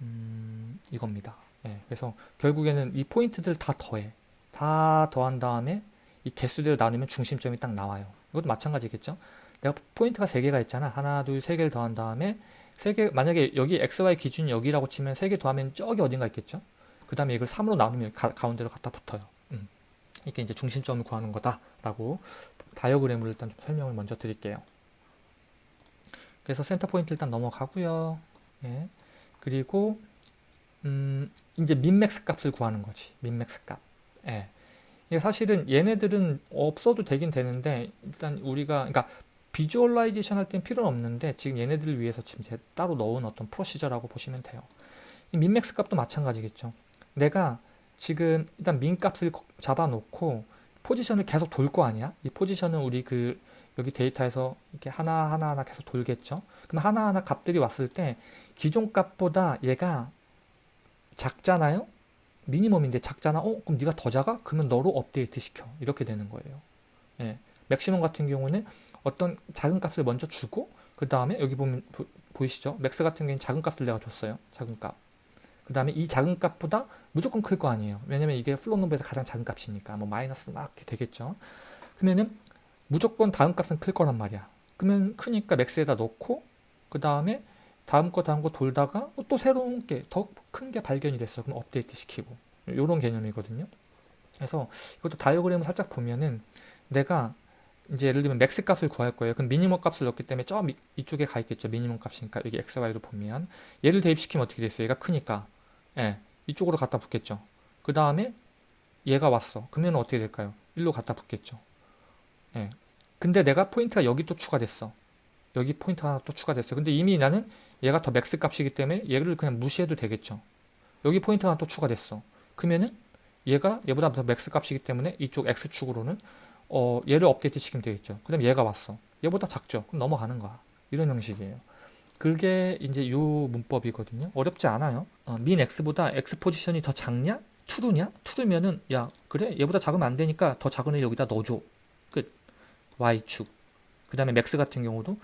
음, 이겁니다. 예, 그래서 결국에는 이 포인트들 다 더해. 다 더한 다음에 이 개수대로 나누면 중심점이 딱 나와요. 이것도 마찬가지겠죠. 내가 포인트가 3개가 있잖아. 하나, 둘, 세 개를 더한 다음에 3개, 만약에 여기 XY 기준이 여기라고 치면 3개 더하면 저기 어딘가 있겠죠. 그 다음에 이걸 3으로 나누면 가, 운데로 갖다 붙어요. 음. 이게 이제 중심점을 구하는 거다라고 다이어그램으로 일단 좀 설명을 먼저 드릴게요. 그래서 센터 포인트 일단 넘어가고요. 예. 그리고 음, 이제 min max 값을 구하는 거지. min max 값. 예. 사실은 얘네들은 없어도 되긴 되는데 일단 우리가 그러니까 visualization 할땐 필요는 없는데 지금 얘네들을 위해서 지금 제 따로 넣은 어떤 procedure라고 보시면 돼요. min max 값도 마찬가지겠죠. 내가 지금 일단 min 값을 잡아놓고 포지션을 계속 돌 거 아니야? 이 포지션은 우리 그 여기 데이터에서 이렇게 하나 하나 하나 계속 돌겠죠. 그럼 하나 하나 값들이 왔을 때 기존 값보다 얘가 작잖아요. 미니멈인데 작잖아. 어, 그럼 네가 더 작아? 그러면 너로 업데이트 시켜. 이렇게 되는 거예요. 예. 맥시멈 같은 경우는 어떤 작은 값을 먼저 주고 그 다음에 여기 보면 보, 이시죠 max 같은 경우는 작은 값을 내가 줬어요. 작은 값. 그 다음에 이 작은 값보다 무조건 클 거 아니에요. 왜냐면 이게 float number에서 가장 작은 값이니까 뭐 마이너스 막 이렇게 되겠죠. 그러면은 무조건 다음 값은 클 거란 말이야. 그러면 크니까 max에다 넣고 그 다음에 다음 거 다음 거 돌다가 또 새로운 게 더 큰 게 발견이 됐어. 그럼 업데이트 시키고 이런 개념이거든요. 그래서 이것도 다이어그램을 살짝 보면은 내가 이제 예를 들면 max 값을 구할 거예요. 그럼 미니멈 값을 넣기 때문에 저 이쪽에 가 있겠죠. 미니멈 값이니까 여기 x, y로 보면 얘를 대입시키면 어떻게 됐어요? 얘가 크니까 예, 이쪽으로 갖다 붙겠죠. 그 다음에 얘가 왔어. 그러면 어떻게 될까요? 일로 갖다 붙겠죠. 예. 근데 내가 포인트가 여기 또 추가됐어. 여기 포인트 하나 또 추가됐어요. 근데 이미 나는 얘가 더 max 값이기 때문에 얘를 그냥 무시해도 되겠죠. 여기 포인트 하나 또 추가됐어. 그러면은 얘가 얘보다 더 max 값이기 때문에 이쪽 X축으로는 어, 얘를 업데이트 시키면 되겠죠. 그 다음에 얘가 왔어. 얘보다 작죠. 그럼 넘어가는 거야. 이런 형식이에요. 그게 이제 요 문법이거든요. 어렵지 않아요. 어, min X보다 X 포지션이 더 작냐? true냐? true면은 야 그래 얘보다 작으면 안 되니까 더 작은 애 여기다 넣어줘. 끝. Y축. 그 다음에 max 같은 경우도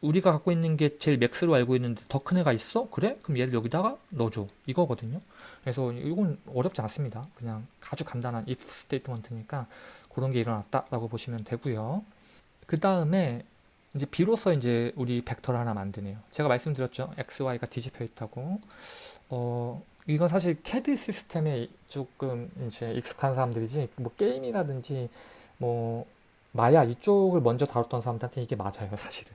우리가 갖고 있는 게 제일 max로 알고 있는데 더 큰 애가 있어? 그래? 그럼 얘를 여기다가 넣어줘. 이거거든요. 그래서 이건 어렵지 않습니다. 그냥 아주 간단한 if statement니까 그런 게 일어났다라고 보시면 되고요. 그 다음에 이제 비로소 이제 우리 벡터를 하나 만드네요. 제가 말씀드렸죠. x, y가 뒤집혀 있다고. 어, 이건 사실 CAD 시스템에 조금 이제 익숙한 사람들이지 뭐 게임이라든지 뭐 마야 이쪽을 먼저 다뤘던 사람들한테 이게 맞아요, 사실은.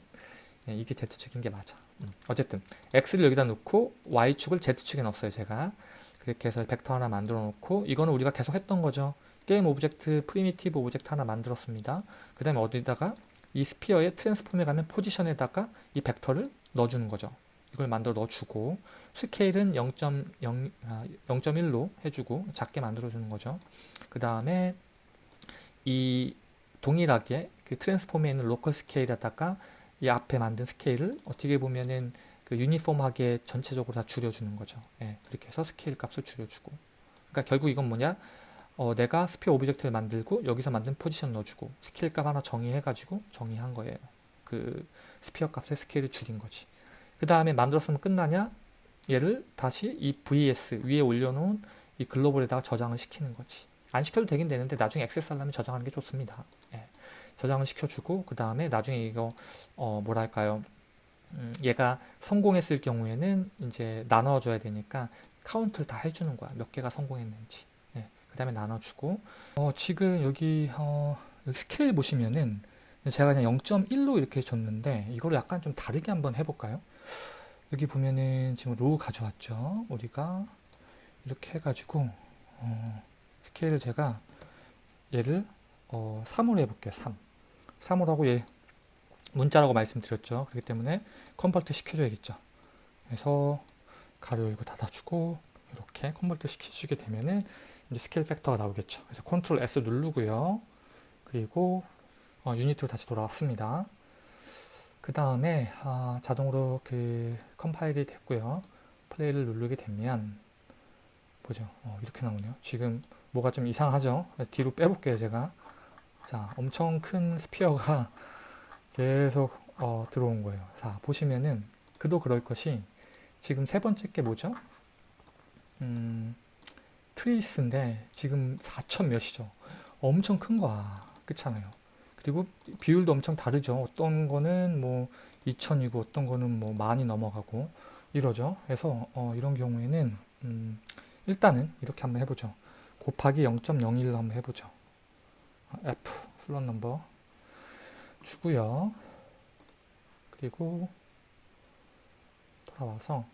네, 이게 Z축인 게 맞아. 음. 어쨌든 X를 여기다 놓고 Y축을 Z축에 넣었어요, 제가. 그렇게 해서 벡터 하나 만들어 놓고 이거는 우리가 계속 했던 거죠. game object, primitive object 하나 만들었습니다. 그 다음에 어디다가 이 sphere의 transform에 가면 포지션에다가 이 벡터를 넣어주는 거죠. 이걸 만들어 넣어주고 스케일은 0.0, 아, 0.1로 해주고 작게 만들어주는 거죠. 그 다음에 이 동일하게 그 transform에 있는 local scale에다가 이 앞에 만든 스케일을 어떻게 보면은 그 uniform하게 전체적으로 다 줄여주는 거죠. 예, 그렇게 해서 스케일 값을 줄여주고. 그러니까 결국 이건 뭐냐? 어, 내가 sphere object를 만들고 여기서 만든 포지션 넣어주고 스케일 값 하나 정의해가지고 정의한 거예요. 그 sphere 값의 스케일을 줄인 거지. 그 다음에 만들었으면 끝나냐? 얘를 다시 이 VS 위에 올려놓은 이 글로벌에다가 저장을 시키는 거지. 안 시켜도 되긴 되는데 나중에 액세스 하려면 저장하는 게 좋습니다. 예. 저장을 시켜주고 그 다음에 나중에 이거 어 뭐랄까요 음, 얘가 성공했을 경우에는 이제 나눠줘야 되니까 카운트를 다 해주는 거야 몇 개가 성공했는지 예. 그 다음에 나눠주고 어 지금 여기 어 스케일 보시면은 제가 그냥 0.1로 이렇게 줬는데 이거를 약간 좀 다르게 한번 해볼까요 여기 보면은 지금 row 가져왔죠 우리가 이렇게 해가지고 어 스케일을 제가 얘를 어, 3으로 해볼게요. 3. 3으로 하고 얘 문자라고 말씀드렸죠. 그렇기 때문에 convert 시켜줘야겠죠. 그래서 괄호 열고 닫아주고 이렇게 convert 시켜주게 되면은 이제 scale factor가 나오겠죠. 그래서 컨트롤 S 누르고요. 그리고 어, 유니티로 다시 돌아왔습니다. 그 다음에 아, 자동으로 그 컴파일이 됐고요. 플레이를 누르게 되면 보죠. 어, 이렇게 나오네요. 지금 뭐가 좀 이상하죠? 뒤로 빼볼게요, 제가. 자, 엄청 큰 sphere가 <laughs> 계속 어, 들어온 거예요. 자, 보시면은 그도 그럴 것이 지금 세 번째 게 뭐죠? 음, trees인데 지금 4천 몇이죠. 엄청 큰 거야. 그렇잖아요. 그리고 비율도 엄청 다르죠. 어떤 거는 뭐 2천이고 어떤 거는 뭐 많이 넘어가고 이러죠. 그래서 어, 이런 경우에는 음, 일단은 이렇게 한번 해보죠. 곱하기 0.01로 한번 해보죠. F float number 주고요. 그리고 돌아와서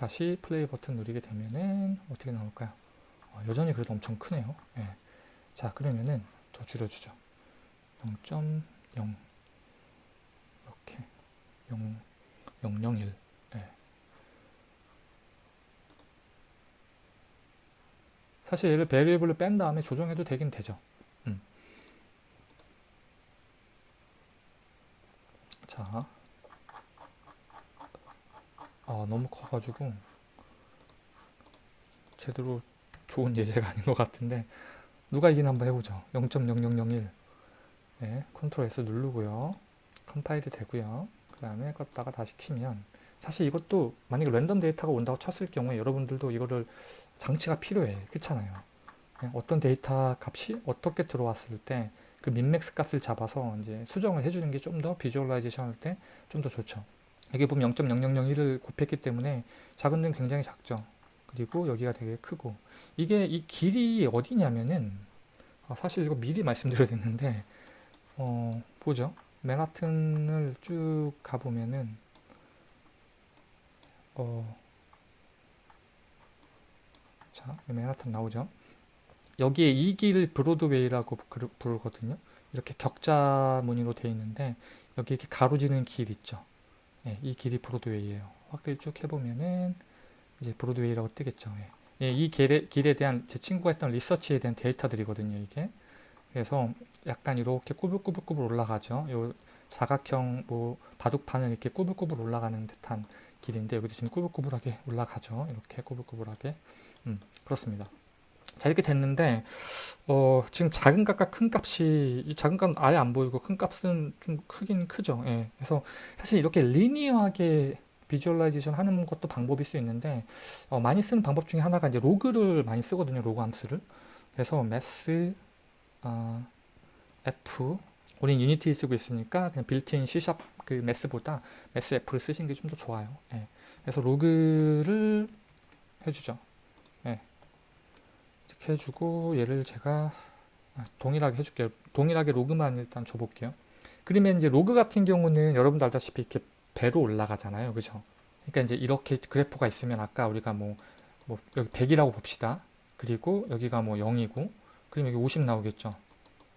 다시 플레이 버튼 누르게 되면은 어떻게 나올까요? 어, 여전히 그래도 엄청 크네요. 예. 자 그러면은 더 줄여주죠. 0.0 이렇게 0, 001 사실 얘를 베리에블로 뺀 다음에 조정해도 되긴 되죠. 음. 자, 아 너무 커가지고 제대로 좋은 예제가 <laughs> 아닌 것 같은데 누가 이기나 한번 해보죠. 0.0001 네, 컨트롤 S 누르고요. 컴파일도 되고요. 그 다음에 껐다가 다시 키면 사실 이것도 만약에 랜덤 데이터가 온다고 쳤을 경우에 여러분들도 이거를 장치가 필요해. 그렇잖아요. 어떤 데이터 값이 어떻게 들어왔을 때 그 min max 값을 잡아서 이제 수정을 해주는 게 좀 더 visualization 할 때 좀 더 좋죠. 여기 보면 0.0001을 곱했기 때문에 작은 데는 굉장히 작죠. 그리고 여기가 되게 크고 이게 이 길이 어디냐면은 아, 사실 이거 미리 말씀드려야 되는데 어, 보죠. 맨하튼을 쭉 가보면은 어, 자, 맨하탄 나오죠. 여기에 이 길 브로드웨이라고 부르거든요. 이렇게 격자 무늬로 되어 있는데 여기 이렇게 가로지는 길 있죠. 예, 이 길이 브로드웨이예요. 확대를 쭉 해보면은 이제 브로드웨이라고 뜨겠죠. 예. 예, 이 길에, 길에 대한 제 친구가 했던 리서치에 대한 데이터들이거든요. 이게 그래서 약간 이렇게 꾸불꾸불꾸불 올라가죠. 요 사각형 뭐 바둑판을 이렇게 꾸불꾸불 올라가는 듯한 길인데 여기도 지금 꾸불꾸불하게 올라가죠. 이렇게 꾸불꾸불하게 음, 그렇습니다. 자 이렇게 됐는데 어, 지금 작은 값과 큰 값이 이 작은 값은 아예 안 보이고 큰 값은 좀 크긴 크죠. 예. 그래서 사실 이렇게 linear하게 visualization 하는 것도 방법일 수 있는데 어, 많이 쓰는 방법 중에 하나가 이제 로그를 많이 쓰거든요. 로그 함수를. 그래서 Math 어, f 우린 유니티 쓰고 있으니까 그냥 빌트인 C샵 그 mass보다 mass f를 쓰시는 게 좀 더 좋아요. 예. 그래서 로그를 해주죠. 예. 이렇게 해주고 얘를 제가 아, 동일하게 해줄게요. 동일하게 로그만 일단 줘볼게요. 그러면 이제 로그 같은 경우는 여러분도 알다시피 이렇게 배로 올라가잖아요. 그죠? 그러니까 이제 이렇게 그래프가 있으면 아까 우리가 뭐, 뭐 여기 100이라고 봅시다. 그리고 여기가 뭐 0이고 그럼 여기 50 나오겠죠.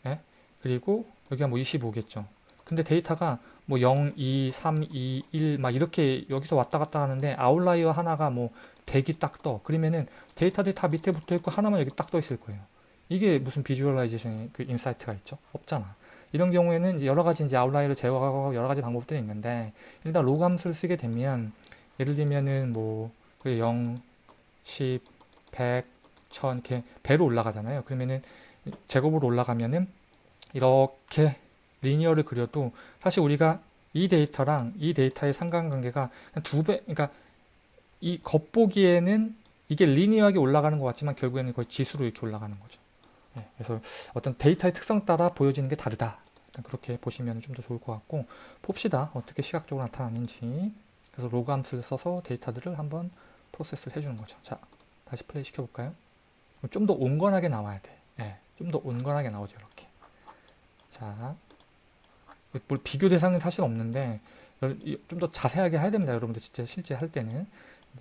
예? 그리고 여기가 뭐 25겠죠. 근데 데이터가 뭐 0, 2, 3, 2, 1 막 이렇게 여기서 왔다 갔다 하는데 outlier 하나가 뭐 100이 딱 떠. 그러면은 데이터들이 다 밑에 붙어 있고 하나만 여기 딱 떠 있을 거예요. 이게 무슨 visualization의 그 insight가 있죠? 없잖아. 이런 경우에는 여러 가지 이제 아웃라이어를 제거하고 여러 가지 방법들이 있는데 일단 로그 함수를 쓰게 되면 예를 들면은 뭐 0, 10, 100, 1000 이렇게 배로 올라가잖아요. 그러면은 제곱으로 올라가면은 이렇게 linear를 그려도 사실 우리가 이 데이터랑 이 데이터의 상관관계가 두 배, 그러니까 이 겉보기에는 이게 linear하게 올라가는 것 같지만 결국에는 거의 지수로 이렇게 올라가는 거죠. 네, 그래서 어떤 데이터의 특성 따라 보여지는 게 다르다. 그렇게 보시면 좀 더 좋을 것 같고 봅시다. 어떻게 시각적으로 나타나는지. 그래서 로그 함수를 써서 데이터들을 한번 프로세스를 해주는 거죠. 자, 다시 플레이 시켜볼까요? 좀 더 온건하게 나와야 돼. 네, 좀더 온건하게 나오죠. 이렇게. 자, 뭘 비교 대상은 사실 없는데 좀 더 자세하게 해야 됩니다. 여러분들 진짜 실제 할 때는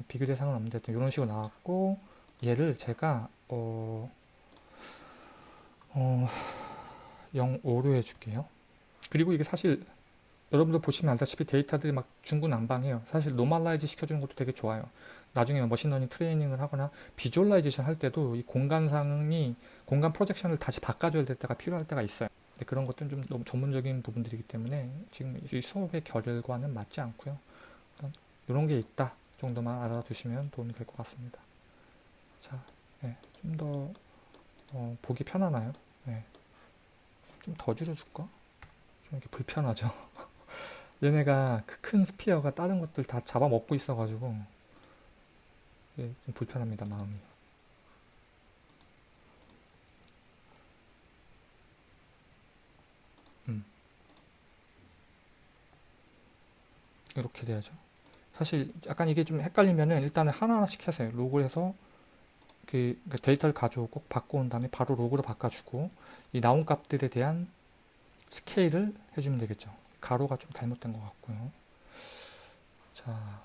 비교 대상은 없는데 이런 식으로 나왔고 얘를 제가 어, 어 0.5로 해줄게요. 그리고 이게 사실 여러분들 보시면 알다시피 데이터들이 막 중구난방해요. 사실 normalize 시켜주는 것도 되게 좋아요. 나중에 machine learning 트레이닝을 하거나 visualization 할 때도 이 공간상이 공간 projection을 다시 바꿔줘야 될 때가 필요할 때가 있어요. 그런 것들은 좀 너무 전문적인 부분들이기 때문에 지금 이 수업의 결과는 맞지 않고요. 이런 게 있다 정도만 알아두시면 도움이 될 것 같습니다. 자, 네, 좀더 어, 보기 편하나요? 네. 좀더 줄여줄까? 좀 이렇게 불편하죠. <laughs> 얘네가 그 큰 스피어가 다른 것들 다 잡아먹고 있어가지고 좀 불편합니다 마음이. 이렇게 돼야죠. 사실 약간 이게 좀 헷갈리면은 일단은 하나하나씩 하세요. 로그를 해서 그 데이터를 가져오고 꼭 바꿔온 다음에 바로 로그로 바꿔주고 이 나온 값들에 대한 스케일을 해주면 되겠죠. 괄호가 좀 잘못된 것 같고요. 자,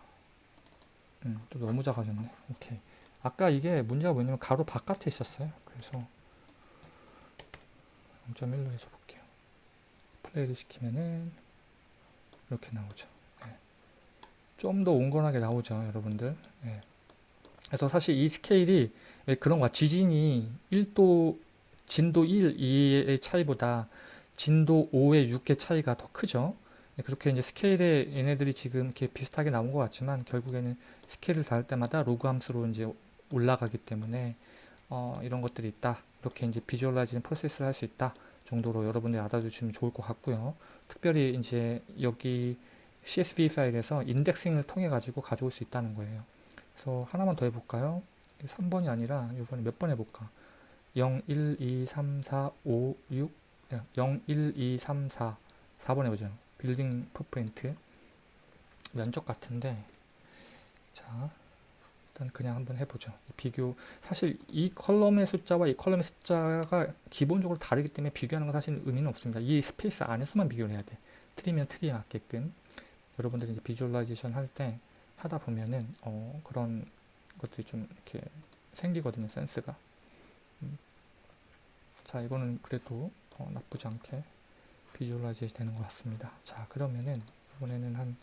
음, 또 너무 작아졌네. 오케이. 아까 이게 문제가 뭐냐면 괄호 바깥에 있었어요. 그래서 0.1로 해줘볼게요. 플레이를 시키면은 이렇게 나오죠. 좀 더 온건하게 나오죠 여러분들. 예. 그래서 사실 이 스케일이 그런 거야 지진이 1도 진도 1, 2의 차이보다 진도 5와 6의 차이가 더 크죠. 예, 그렇게 이제 스케일에 얘네들이 지금 이렇게 비슷하게 나온 것 같지만 결국에는 스케일을 다를 때마다 로그 함수로 이제 올라가기 때문에 어, 이런 것들이 있다. 이렇게 이제 visualizing process를 할 수 있다 정도로 여러분들이 알아두시면 좋을 것 같고요. 특별히 이제 여기 CSV 파일에서 인덱싱을 통해 가지고 가져올 수 있다는 거예요. 그래서 하나만 더 해볼까요? 3번이 아니라 이번에 몇 번 해볼까? 0, 1, 2, 3, 4, 5, 6 0, 1, 2, 3, 4 4번 해보죠. 빌딩 풋프린트 면적 같은데 자 일단 그냥 한번 해보죠. 비교 사실 이 column의 숫자와 이 column의 숫자가 기본적으로 다르기 때문에 비교하는 건 사실 의미는 없습니다. 이 space 안에서만 비교를 해야 돼. tree면 tree에 맞게끔 여러분들이 이제 visualization 할 때 하다 보면은 어, 그런 것들이 좀 이렇게 생기거든요 센스가 음. 자 이거는 그래도 어, 나쁘지 않게 visualize 되는 것 같습니다. 자 그러면은 이번에는 한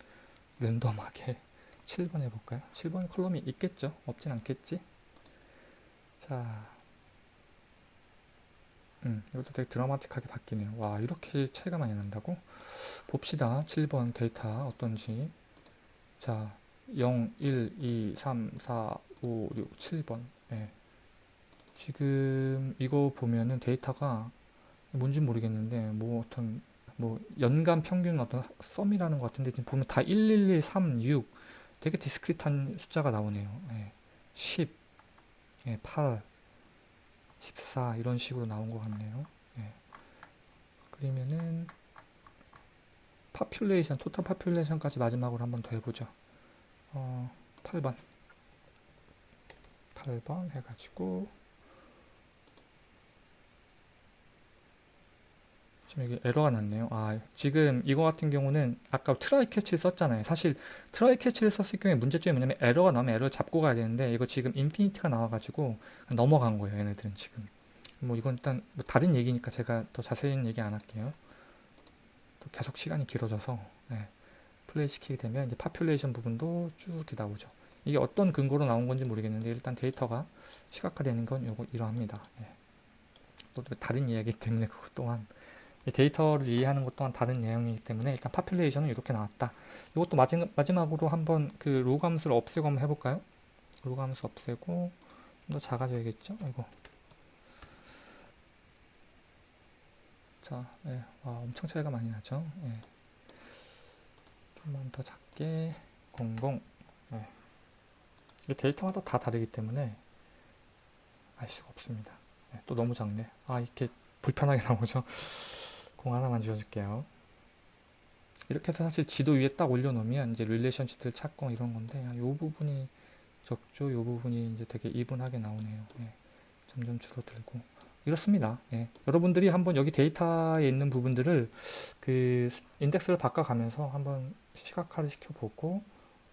랜덤하게 <laughs> 7번 해볼까요? 7번 column이 있겠죠? 없진 않겠지? 자, 음, 이것도 되게 드라마틱하게 바뀌네요. 와, 이렇게 차이가 많이 난다고? 봅시다. 7번 데이터 어떤지. 자, 0, 1, 2, 3, 4, 5, 6, 7번. 네. 지금 이거 보면은 데이터가 뭔지 모르겠는데, 뭐 어떤, 뭐 연간 평균 어떤 썸이라는 것 같은데, 지금 보면 다 111, 3, 6. 되게 discrete한 숫자가 나오네요. 네. 10, 예, 8, 14 이런 식으로 나온 것 같네요. 예. 그러면은 population, total population까지 마지막으로 한번 더 해보죠. 어, 8번 8번 해가지고 지금 여기 에러가 났네요. 아, 지금 이거 같은 경우는 아까 try catch를 썼잖아요. 사실 try catch를 썼을 경우에 문제점이 뭐냐면 에러가 나오면 에러를 잡고 가야 되는데 이거 지금 infinity가 나와가지고 넘어간 거예요. 얘네들은 지금. 뭐 이건 일단 뭐 다른 얘기니까 제가 더 자세히는 얘기 안 할게요. 또 계속 시간이 길어져서 네. 플레이 시키게 되면 이제 population 부분도 쭉 이렇게 나오죠. 이게 어떤 근거로 나온 건지 모르겠는데 일단 데이터가 시각화되는 건 요거 이러합니다. 네. 또 다른 이야기 때문에 그것 또한 데이터를 이해하는 것 또한 다른 내용이기 때문에 일단 population은 이렇게 나왔다. 이것도 마지막, 마지막으로 한번 그 로그 함수를 없애고 한번 해볼까요? 로그 함수 없애고 좀 더 작아져야겠죠? 이거 자, 예, 와, 엄청 차이가 많이 나죠? 예. 좀만 더 작게 00 예. 이 데이터마다 다 다르기 때문에 알 수가 없습니다. 예, 또 너무 작네. 아, 이렇게 불편하게 <laughs> 나오죠? 공 하나만 지워줄게요. 이렇게 해서 사실 지도 위에 딱 올려놓으면 이제 릴레이션시트를 찾고 이런 건데 이 부분이 적죠. 이 부분이 이제 되게 even하게 나오네요. 예. 점점 줄어들고 이렇습니다. 예. 여러분들이 한번 여기 데이터에 있는 부분들을 그 인덱스를 바꿔가면서 한번 시각화를 시켜보고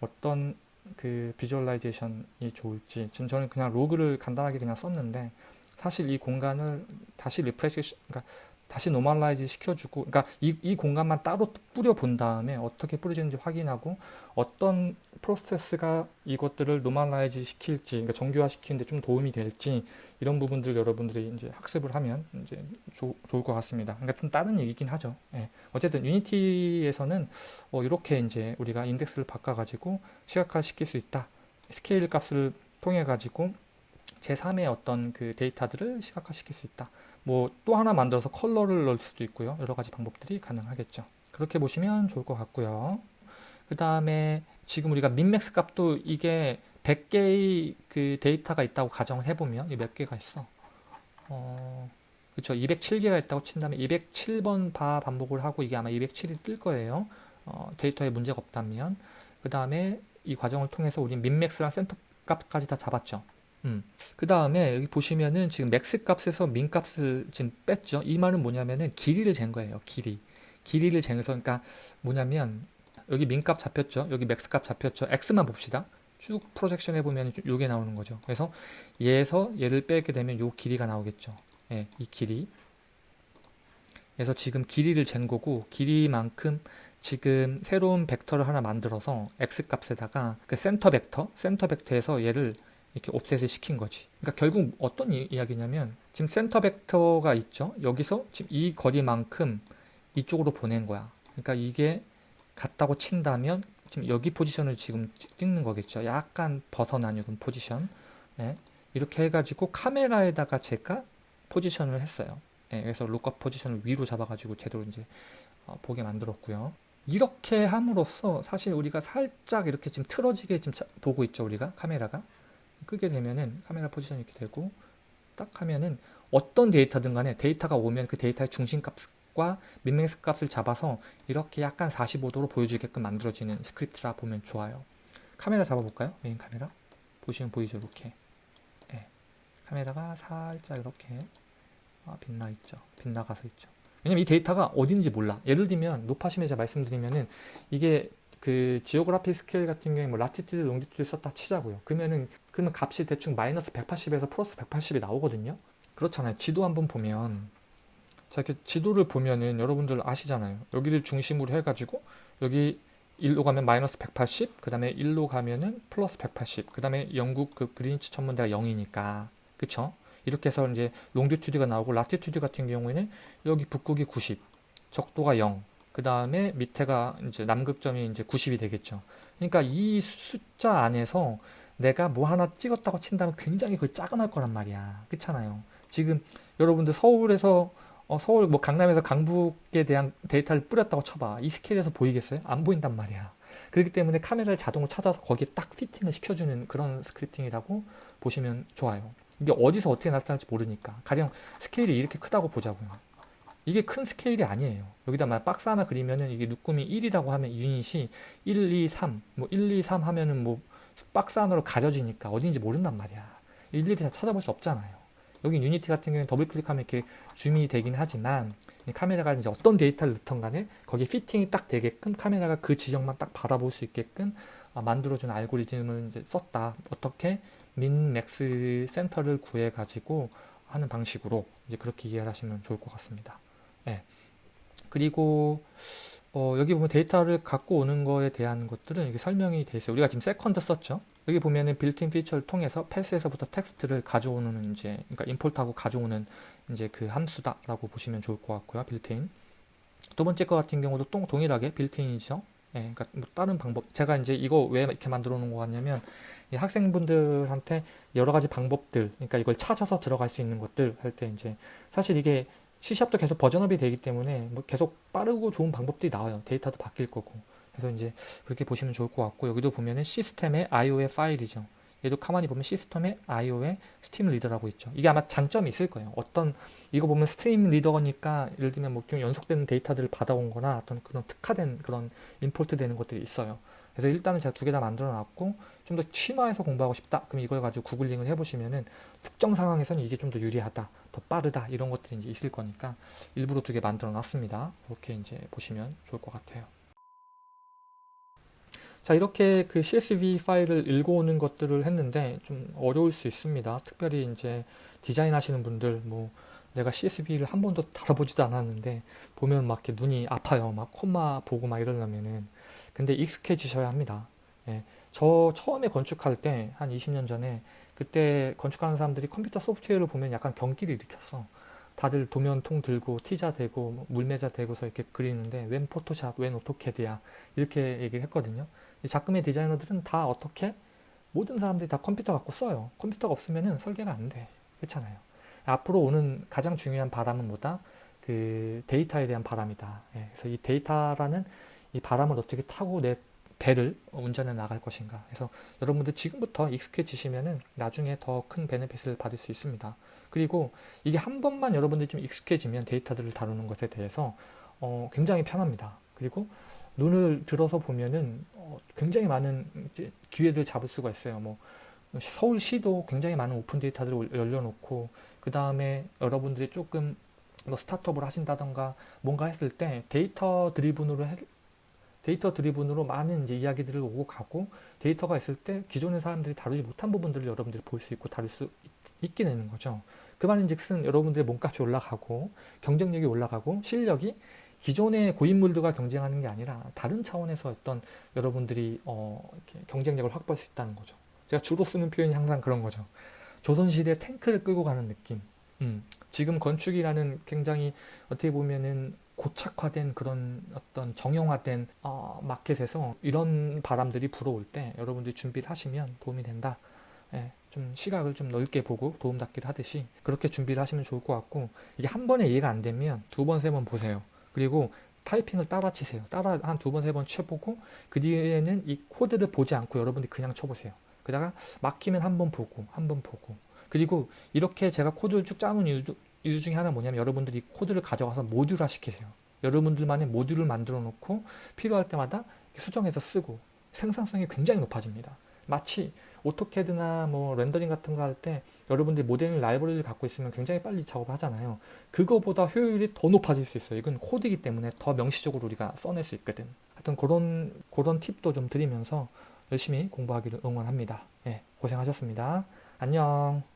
어떤 그 visualization이 좋을지 지금 저는 그냥 로그를 간단하게 그냥 썼는데 사실 이 공간을 다시 refresh 그러니까 다시 normalize 시켜주고 그러니까 이, 이 공간만 따로 뿌려 본 다음에 어떻게 뿌려지는지 확인하고 어떤 프로세스가 이것들을 normalize 시킬지 그러니까 정교화 시키는데 좀 도움이 될지 이런 부분들 여러분들이 이제 학습을 하면 이제 조, 좋을 것 같습니다. 그러니까 좀 다른 얘기긴 하죠. 예. 어쨌든 유니티에서는 어, 이렇게 이제 우리가 인덱스를 바꿔가지고 시각화 시킬 수 있다. 스케일 값을 통해 가지고 제3의 어떤 그 데이터들을 시각화 시킬 수 있다. 뭐 또 하나 만들어서 컬러를 넣을 수도 있고요. 여러 가지 방법들이 가능하겠죠. 그렇게 보시면 좋을 것 같고요. 그 다음에 지금 우리가 min max 값도 이게 100개의 그 데이터가 있다고 가정을 해보면 몇 개가 있어? 어, 그쵸. 207개가 있다고 친다면 207번 바 반복을 하고 이게 아마 207이 뜰 거예요. 어, 데이터에 문제가 없다면. 그 다음에 이 과정을 통해서 우리 min max랑 센터 값까지 다 잡았죠. 음. 그 다음에 여기 보시면은 지금 max 값에서 min 값을 지금 뺐죠. 이 말은 뭐냐면은 길이를 잰 거예요. 길이. 길이를 재서 그러니까 뭐냐면 여기 min 값 잡혔죠. 여기 max 값 잡혔죠. x만 봅시다. 쭉 projection 해보면 요게 나오는 거죠. 그래서 얘에서 얘를 빼게 되면 요 길이가 나오겠죠. 예, 이 길이. 그래서 지금 길이를 잰 거고 길이만큼 지금 새로운 벡터를 하나 만들어서 x 값에다가 그 센터 벡터, 센터 벡터에서 얘를 이렇게 offset을 시킨 거지. 그러니까 결국 어떤 이, 야기냐면 지금 센터 벡터가 있죠. 여기서 지금 이 거리만큼 이쪽으로 보낸 거야. 그러니까 이게 같다고 친다면 지금 여기 포지션을 지금 찍는 거겠죠. 약간 벗어난 이런 포지션. 예. 이렇게 해가지고 카메라에다가 제가 포지션을 했어요. 예. 그래서 look up 포지션을 위로 잡아가지고 제대로 이제 어, 보게 만들었고요. 이렇게 함으로써 사실 우리가 살짝 이렇게 지금 틀어지게 지금 보고 있죠. 우리가 카메라가. 끄게 되면은 카메라 포지션이 이렇게 되고 딱 하면은 어떤 데이터든 간에 데이터가 오면 그 데이터의 중심값과 min max 값을 잡아서 이렇게 약간 45도로 보여주게끔 만들어지는 스크립트라 보면 좋아요. 카메라 잡아볼까요? 메인 카메라. 보시면 보이죠? 이렇게. 네. 카메라가 살짝 이렇게 아, 빗나 있죠. 빗나가서 있죠. 왜냐면 이 데이터가 어딘지 몰라. 예를 들면 노파심에 말씀드리면은 이게 그 geography 스케일 같은 경우에 뭐 latitude, longitude 썼다 치자고요. 그러면은 그러면 값이 대충 마이너스 180에서 플러스 180이 나오거든요. 그렇잖아요. 지도 한번 보면 자, 이렇게 지도를 보면은 여러분들 아시잖아요. 여기를 중심으로 해가지고 여기 일로 가면 마이너스 180, 그 다음에 일로 가면은 플러스 180, 그 다음에 영국 그 그리니치 천문대가 0이니까, 그쵸? 이렇게 해서 이제 longitude가 나오고 latitude 같은 경우에는 여기 북극이 90, 적도가 0, 그 다음에 밑에가 이제 남극점이 이제 90이 되겠죠. 그러니까 이 숫자 안에서 내가 뭐 하나 찍었다고 친다면 굉장히 그 짜금할 거란 말이야. 그렇잖아요. 지금 여러분들 서울에서 어, 서울 뭐 강남에서 강북에 대한 데이터를 뿌렸다고 쳐봐. 이 스케일에서 보이겠어요? 안 보인단 말이야. 그렇기 때문에 카메라를 자동으로 찾아서 거기에 딱 fitting을 시켜주는 그런 scripting이라고 보시면 좋아요. 이게 어디서 어떻게 나타날지 모르니까. 가령 스케일이 이렇게 크다고 보자고요. 이게 큰 스케일이 아니에요. 여기다 만 박스 하나 그리면은 이게 눈금이 1이라고 하면 유닛이 1, 2, 3, 뭐 1, 2, 3 하면은 뭐 박스 하나로 가려지니까 어딘지 모른단 말이야. 일일이 다 찾아볼 수 없잖아요. 여기 유니티 같은 경우는 더블 클릭하면 이렇게 줌이 되긴 하지만 카메라가 이제 어떤 데이터를 넣던 간에 거기에 fitting이 딱 되게끔 카메라가 그 지역만 딱 바라볼 수 있게끔 아, 만들어준 알고리즘을 이제 썼다. 어떻게 min max 센터를 구해 가지고 하는 방식으로 이제 그렇게 이해를 하시면 좋을 것 같습니다. 예. 그리고 어, 여기 보면 데이터를 갖고 오는 거에 대한 것들은 이게 설명이 돼 있어요. 우리가 지금 second 썼죠. 여기 보면은 built-in feature를 통해서 path에서부터 텍스트를 가져오는 이제 그러니까 import하고 가져오는 이제 그 함수다라고 보시면 좋을 것 같고요. 빌트인. 두 번째 거 같은 경우도 동, 동일하게 built-in이죠. 예, 그러니까 뭐 다른 방법. 제가 이제 이거 왜 이렇게 만들어 놓은 거 같냐면 학생분들한테 여러 가지 방법들, 그러니까 이걸 찾아서 들어갈 수 있는 것들 할 때 이제 사실 이게 C샵도 계속 버전업이 되기 때문에 뭐 계속 빠르고 좋은 방법들이 나와요. 데이터도 바뀔 거고. 그래서 이제 그렇게 보시면 좋을 것 같고 여기도 보면은 시스템의 IO의 파일이죠. 얘도 가만히 보면 시스템의 IO의 stream reader라고 있죠. 이게 아마 장점이 있을 거예요. 어떤 이거 보면 stream reader니까 예를 들면 뭐좀 연속되는 데이터들을 받아온 거나 어떤 그런 특화된 그런 import 되는 것들이 있어요. 그래서 일단은 제가 두 개 다 만들어 놨고 좀더 심화해서 공부하고 싶다. 그럼 이걸 가지고 구글링을 해보시면은 특정 상황에서는 이게 좀 더 유리하다, 더 빠르다 이런 것들이 이제 있을 거니까 일부러 두 개 만들어 놨습니다. 이렇게 이제 보시면 좋을 것 같아요. 자 이렇게 그 CSV 파일을 읽어오는 것들을 했는데 좀 어려울 수 있습니다. 특별히 이제 디자인 하시는 분들 뭐 내가 CSV를 한 번도 다뤄보지도 않았는데 보면 막 이렇게 눈이 아파요. 막 콤마 보고 막 이러려면은 근데 익숙해지셔야 합니다. 예. 저 처음에 건축할 때 한 20년 전에 그때 건축하는 사람들이 컴퓨터 소프트웨어를 보면 약간 경기를 일으켰어. 다들 도면통 들고 티자 대고 뭐 물매자 대고서 이렇게 그리는데 웬 포토샵, 웬 오토캐드야 이렇게 얘기를 했거든요. 작금의 디자이너들은 다 어떻게 모든 사람들이 다 컴퓨터 갖고 써요. 컴퓨터가 없으면 설계가 안 돼. 그렇잖아요. 앞으로 오는 가장 중요한 바람은 뭐다? 그 데이터에 대한 바람이다. 예, 그래서 이 데이터라는 이 바람을 어떻게 타고 내 배를 운전해 나갈 것인가. 그래서 여러분들 지금부터 익숙해지시면은 나중에 더 큰 benefit을 받을 수 있습니다. 그리고 이게 한 번만 여러분들이 좀 익숙해지면 데이터들을 다루는 것에 대해서 어, 굉장히 편합니다. 그리고 눈을 들어서 보면은 어, 굉장히 많은 기회를 잡을 수가 있어요. 뭐 서울시도 굉장히 많은 오픈 데이터들을 열려놓고 그 다음에 여러분들이 조금 뭐 스타트업을 하신다던가 뭔가 했을 때 data driven으로 해, data driven으로 많은 이제 이야기들을 오고 가고 데이터가 있을 때 기존의 사람들이 다루지 못한 부분들을 여러분들이 볼 수 있고 다룰 수 있, 게 되는 거죠. 그 말인즉슨 여러분들의 몸값이 올라가고 경쟁력이 올라가고 실력이 기존의 고인물들과 경쟁하는 게 아니라 다른 차원에서 어떤 여러분들이 어, 경쟁력을 확보할 수 있다는 거죠. 제가 주로 쓰는 표현이 항상 그런 거죠. 조선시대 탱크를 끌고 가는 느낌. 음, 지금 건축이라는 굉장히 어떻게 보면은 고착화된 그런 어떤 정형화된 어, 마켓에서 이런 바람들이 불어올 때 여러분들이 준비를 하시면 도움이 된다. 예, 좀 시각을 좀 넓게 보고 도움 닫기를 하듯이 그렇게 준비를 하시면 좋을 것 같고 이게 한 번에 이해가 안 되면 두 번, 세 번 보세요. 그리고 타이핑을 따라 치세요. 따라 한 두 번, 세 번 쳐보고 그 뒤에는 이 코드를 보지 않고 여러분들이 그냥 쳐보세요. 그다가 막히면 한 번 보고 한 번 보고 그리고 이렇게 제가 코드를 쭉 짜놓은 이유, 이유 중에 하나 뭐냐면 여러분들이 코드를 가져가서 모듈화 시키세요. 여러분들만의 모듈을 만들어 놓고 필요할 때마다 수정해서 쓰고 생산성이 굉장히 높아집니다. 마치 오토캐드나 뭐 렌더링 같은 거 할 때 여러분들이 모델링 라이브러리를 갖고 있으면 굉장히 빨리 작업을 하잖아요. 그거보다 효율이 더 높아질 수 있어요. 이건 코드이기 때문에 더 명시적으로 우리가 써낼 수 있거든. 하여튼 그런 그런 팁도 좀 드리면서 열심히 공부하기를 응원합니다. 예, 고생하셨습니다. 안녕.